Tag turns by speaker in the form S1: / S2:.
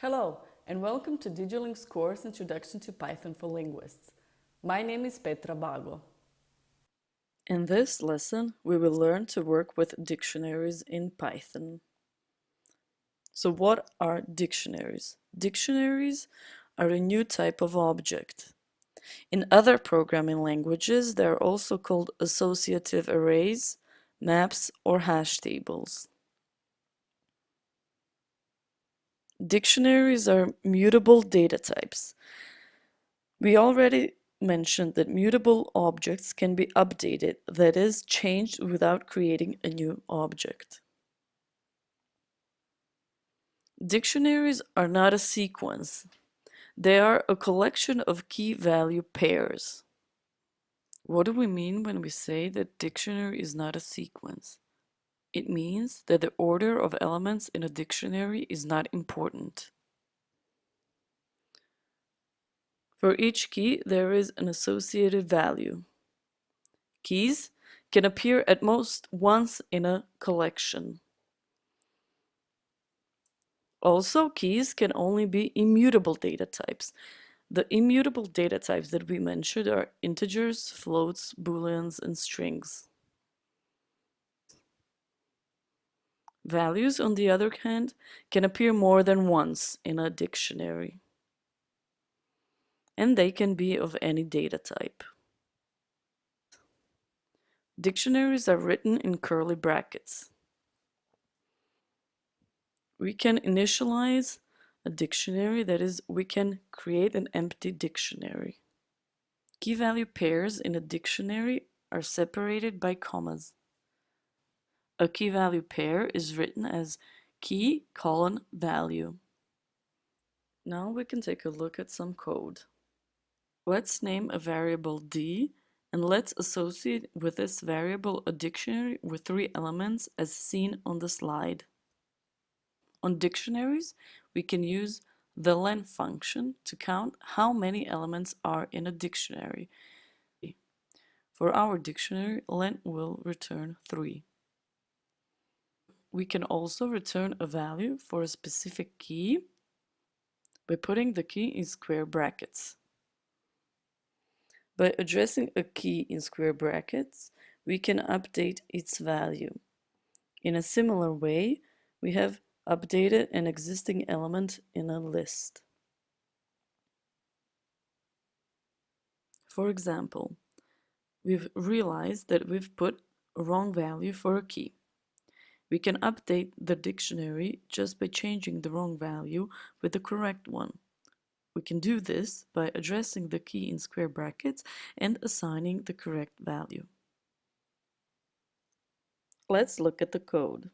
S1: Hello, and welcome to DigiLing's course Introduction to Python for Linguists. My name is Petra Bago. In this lesson, we will learn to work with dictionaries in Python. So what are dictionaries? Dictionaries are a new type of object. In other programming languages, they are also called associative arrays, maps, or hash tables. Dictionaries are mutable data types. We already mentioned that mutable objects can be updated, that is, changed without creating a new object. Dictionaries are not a sequence. They are a collection of key-value pairs. What do we mean when we say that dictionary is not a sequence? It means that the order of elements in a dictionary is not important. For each key, there is an associated value. Keys can appear at most once in a collection. Also, keys can only be immutable data types. The immutable data types that we mentioned are integers, floats, booleans, and strings. Values, on the other hand, can appear more than once in a dictionary. And they can be of any data type. Dictionaries are written in curly brackets. We can initialize a dictionary, that is, we can create an empty dictionary. Key value pairs in a dictionary are separated by commas. A key value pair is written as key colon value. Now we can take a look at some code. Let's name a variable d and let's associate with this variable a dictionary with three elements as seen on the slide. On dictionaries, we can use the len function to count how many elements are in a dictionary. For our dictionary, len will return 3 we can also return a value for a specific key by putting the key in square brackets. By addressing a key in square brackets, we can update its value. In a similar way, we have updated an existing element in a list. For example, we've realized that we've put a wrong value for a key. We can update the dictionary just by changing the wrong value with the correct one. We can do this by addressing the key in square brackets and assigning the correct value. Let's look at the code.